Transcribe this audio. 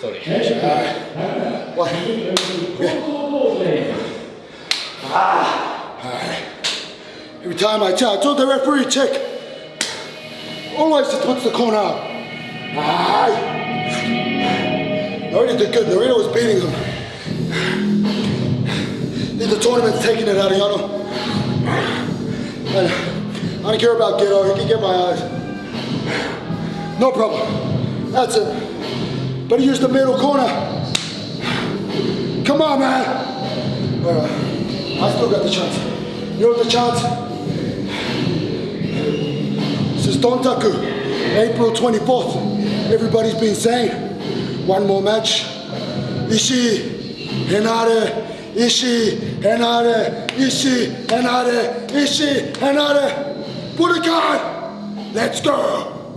Uh, what? Ah. Every time I I told the referee check. Always to touch the corner. Aye. Narita did good. Narita was beating him. The tournament's taking it out of Yano. And I don't care about Gedo. He can get my eyes. No problem. That's it. Better use the middle corner. Come on, man. All right. I still got the chance. You have the chance. This is Dontaku, April 24th. Everybody's been saying, one more match. Ishii, Henare, Ishii, Henare, Ishii, Henare, Ishii, Henare. Budokan, let's go.